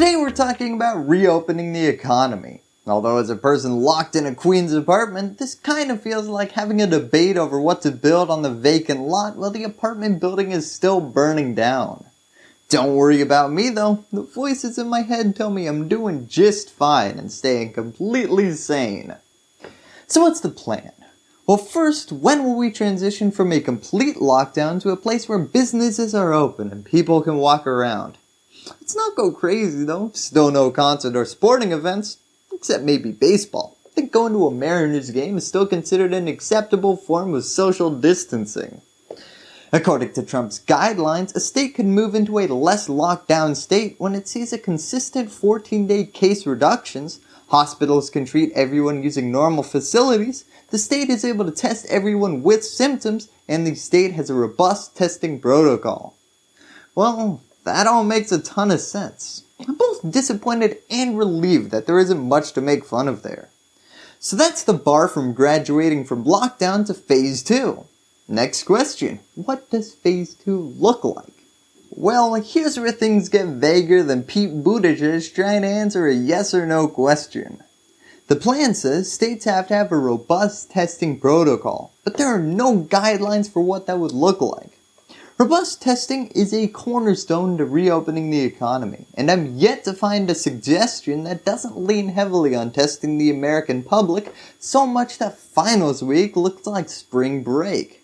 Today we're talking about reopening the economy. Although as a person locked in a Queens apartment, this kind of feels like having a debate over what to build on the vacant lot while the apartment building is still burning down. Don't worry about me though, the voices in my head tell me I'm doing just fine and staying completely sane. So what's the plan? Well first, when will we transition from a complete lockdown to a place where businesses are open and people can walk around? Let's not go crazy though, still no concert or sporting events, except maybe baseball. I think going to a Mariners game is still considered an acceptable form of social distancing. According to Trump's guidelines, a state can move into a less locked down state when it sees a consistent 14 day case reductions, hospitals can treat everyone using normal facilities, the state is able to test everyone with symptoms, and the state has a robust testing protocol. Well, that all makes a ton of sense. I'm both disappointed and relieved that there isn't much to make fun of there. So that's the bar from graduating from lockdown to phase 2. Next question, what does phase 2 look like? Well, here's where things get vaguer than Pete Buttigieg trying to answer a yes or no question. The plan says states have to have a robust testing protocol, but there are no guidelines for what that would look like. Robust testing is a cornerstone to reopening the economy, and I'm yet to find a suggestion that doesn't lean heavily on testing the American public so much that finals week looks like spring break.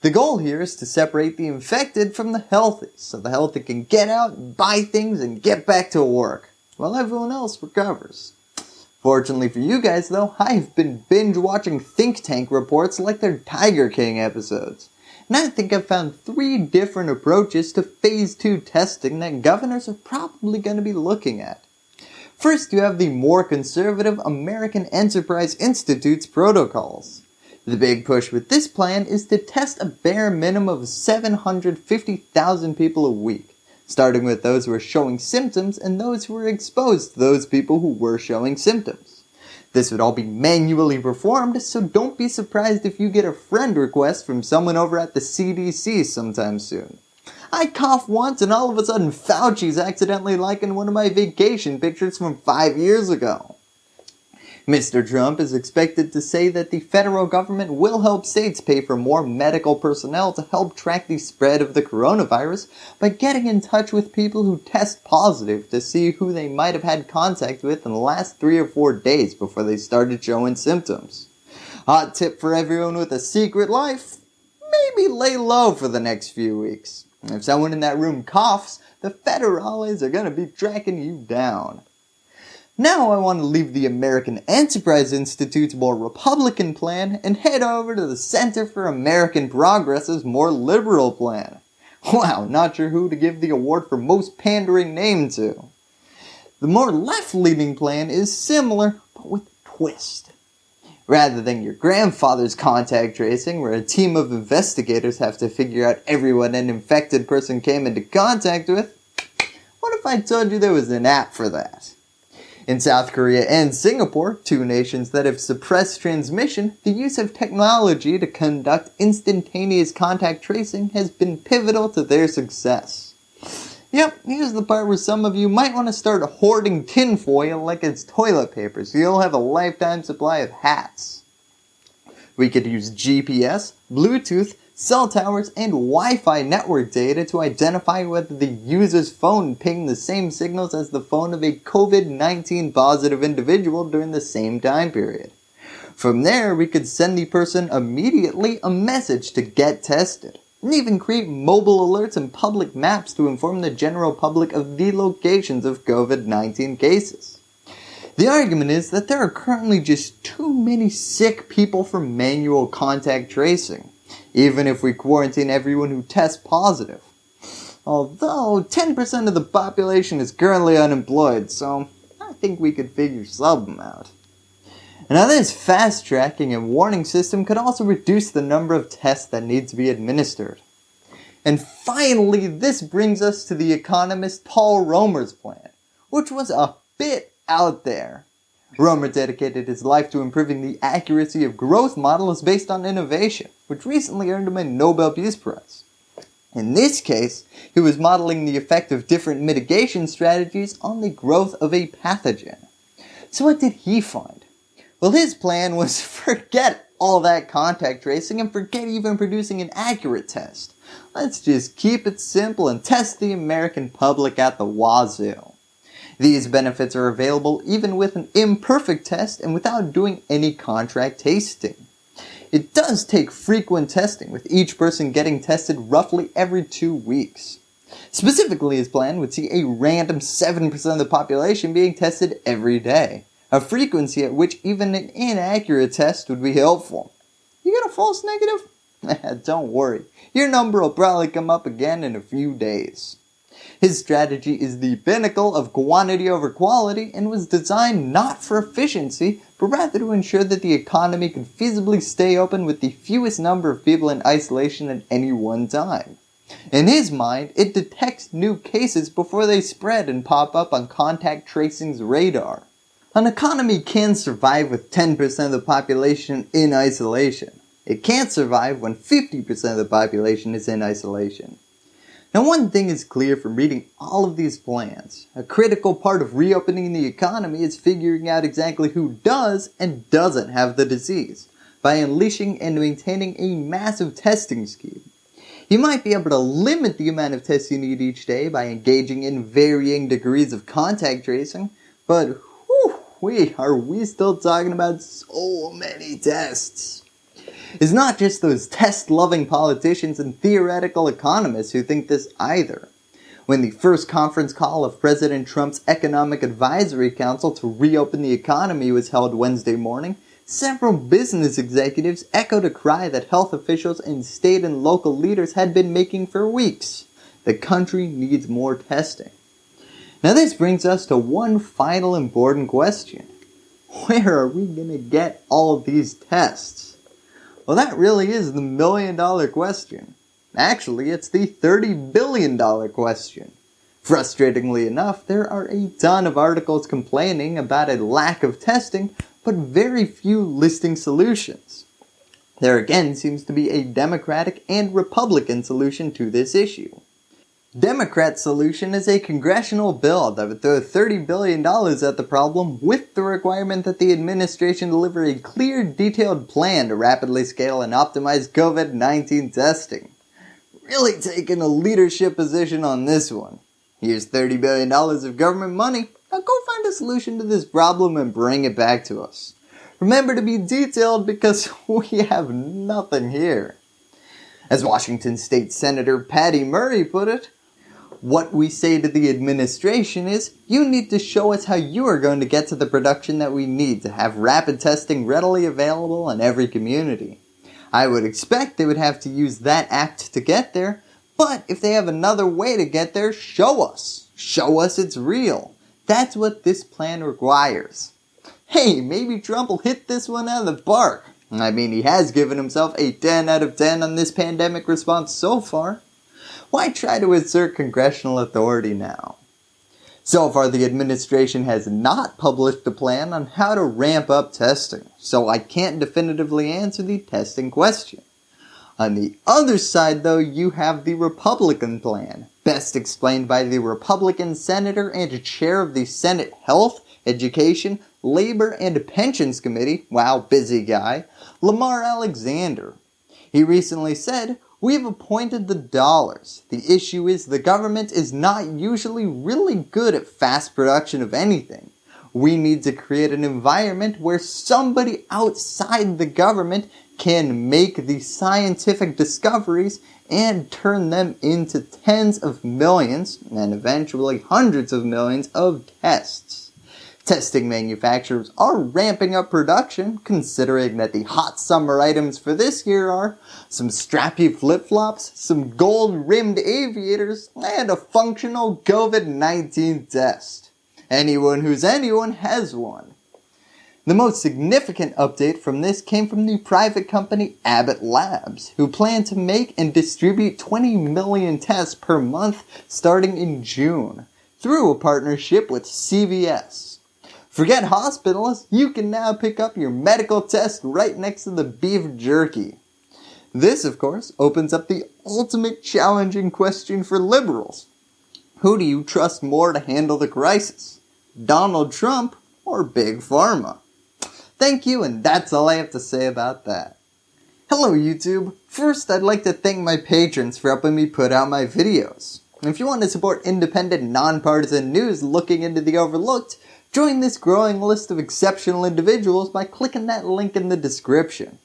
The goal here is to separate the infected from the healthy, so the healthy can get out, buy things, and get back to work, while everyone else recovers. Fortunately for you guys though, I've been binge watching think tank reports like their Tiger King episodes. And I think I've found three different approaches to phase 2 testing that governors are probably going to be looking at. First you have the more conservative American Enterprise Institute's protocols. The big push with this plan is to test a bare minimum of 750,000 people a week, starting with those who are showing symptoms and those who are exposed to those people who were showing symptoms. This would all be manually performed, so don't be surprised if you get a friend request from someone over at the CDC sometime soon. I cough once and all of a sudden Fauci's accidentally liking one of my vacation pictures from 5 years ago. Mr. Trump is expected to say that the federal government will help states pay for more medical personnel to help track the spread of the coronavirus by getting in touch with people who test positive to see who they might have had contact with in the last 3 or 4 days before they started showing symptoms. Hot tip for everyone with a secret life, maybe lay low for the next few weeks. If someone in that room coughs, the federales are going to be tracking you down. Now I want to leave the American Enterprise Institute's more Republican plan and head over to the Center for American Progress's more liberal plan. Wow, not sure who to give the award for most pandering name to. The more left-leaning plan is similar, but with a twist. Rather than your grandfather's contact tracing where a team of investigators have to figure out everyone an infected person came into contact with, what if I told you there was an app for that? In South Korea and Singapore, two nations that have suppressed transmission, the use of technology to conduct instantaneous contact tracing has been pivotal to their success. Yep, here's the part where some of you might want to start hoarding tinfoil like it's toilet paper so you'll have a lifetime supply of hats. We could use GPS, Bluetooth, cell towers, and Wi-Fi network data to identify whether the user's phone pinged the same signals as the phone of a COVID-19 positive individual during the same time period. From there, we could send the person immediately a message to get tested, and even create mobile alerts and public maps to inform the general public of the locations of COVID-19 cases. The argument is that there are currently just too many sick people for manual contact tracing even if we quarantine everyone who tests positive. Although 10% of the population is currently unemployed, so I think we could figure something out. Now this fast tracking and warning system could also reduce the number of tests that need to be administered. And finally, this brings us to the economist Paul Romer's plan, which was a bit out there. Romer dedicated his life to improving the accuracy of growth models based on innovation, which recently earned him a Nobel Peace Prize. In this case, he was modeling the effect of different mitigation strategies on the growth of a pathogen. So what did he find? Well, his plan was forget all that contact tracing and forget even producing an accurate test. Let's just keep it simple and test the American public at the wazoo. These benefits are available even with an imperfect test and without doing any contact tracing. It does take frequent testing, with each person getting tested roughly every two weeks. Specifically, his plan would see a random 7% of the population being tested every day, a frequency at which even an inaccurate test would be helpful. You get a false negative? Don't worry, your number will probably come up again in a few days. His strategy is the pinnacle of quantity over quality and was designed not for efficiency, but rather to ensure that the economy could feasibly stay open with the fewest number of people in isolation at any one time. In his mind, it detects new cases before they spread and pop up on contact tracing's radar. An economy can survive with 10% of the population in isolation. It can't survive when 50% of the population is in isolation. Now one thing is clear from reading all of these plans. A critical part of reopening the economy is figuring out exactly who does and doesn't have the disease by unleashing and maintaining a massive testing scheme. You might be able to limit the amount of tests you need each day by engaging in varying degrees of contact tracing, but whew, we are we still talking about so many tests is not just those test-loving politicians and theoretical economists who think this either. When the first conference call of President Trump's Economic Advisory Council to reopen the economy was held Wednesday morning, several business executives echoed a cry that health officials and state and local leaders had been making for weeks. The country needs more testing. Now this brings us to one final important question. Where are we going to get all these tests? Well, that really is the million dollar question. Actually, it's the $30 billion question. Frustratingly enough, there are a ton of articles complaining about a lack of testing, but very few listing solutions. There again seems to be a Democratic and Republican solution to this issue. Democrats' solution is a congressional bill that would throw $30 billion at the problem with the requirement that the administration deliver a clear, detailed plan to rapidly scale and optimize COVID-19 testing. Really taking a leadership position on this one. Here's $30 billion of government money. Now go find a solution to this problem and bring it back to us. Remember to be detailed because we have nothing here. As Washington State Senator Patty Murray put it, what we say to the administration is, you need to show us how you are going to get to the production that we need to have rapid testing readily available in every community. I would expect they would have to use that act to get there, but if they have another way to get there, show us. Show us it's real. That's what this plan requires. Hey, maybe Trump will hit this one out of the park. I mean, he has given himself a 10 out of 10 on this pandemic response so far. Why try to assert congressional authority now? So far the administration has not published a plan on how to ramp up testing, so I can't definitively answer the testing question. On the other side though, you have the Republican plan, best explained by the Republican Senator and Chair of the Senate Health, Education, Labor, and Pensions Committee, wow busy guy, Lamar Alexander. He recently said, we have appointed the dollars. The issue is the government is not usually really good at fast production of anything. We need to create an environment where somebody outside the government can make the scientific discoveries and turn them into tens of millions and eventually hundreds of millions of tests. Testing manufacturers are ramping up production, considering that the hot summer items for this year are some strappy flip-flops, some gold-rimmed aviators, and a functional COVID-19 test. Anyone who's anyone has one. The most significant update from this came from the private company Abbott Labs, who plan to make and distribute 20 million tests per month starting in June, through a partnership with CVS. Forget hospitals, you can now pick up your medical test right next to the beef jerky. This, of course, opens up the ultimate challenging question for liberals. Who do you trust more to handle the crisis? Donald Trump or Big Pharma? Thank you and that's all I have to say about that. Hello YouTube! First I'd like to thank my patrons for helping me put out my videos. If you want to support independent, nonpartisan news looking into the overlooked, join this growing list of exceptional individuals by clicking that link in the description.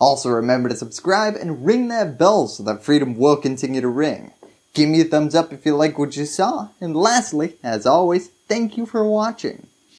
Also remember to subscribe and ring that bell so that freedom will continue to ring. Give me a thumbs up if you like what you saw, and lastly, as always, thank you for watching.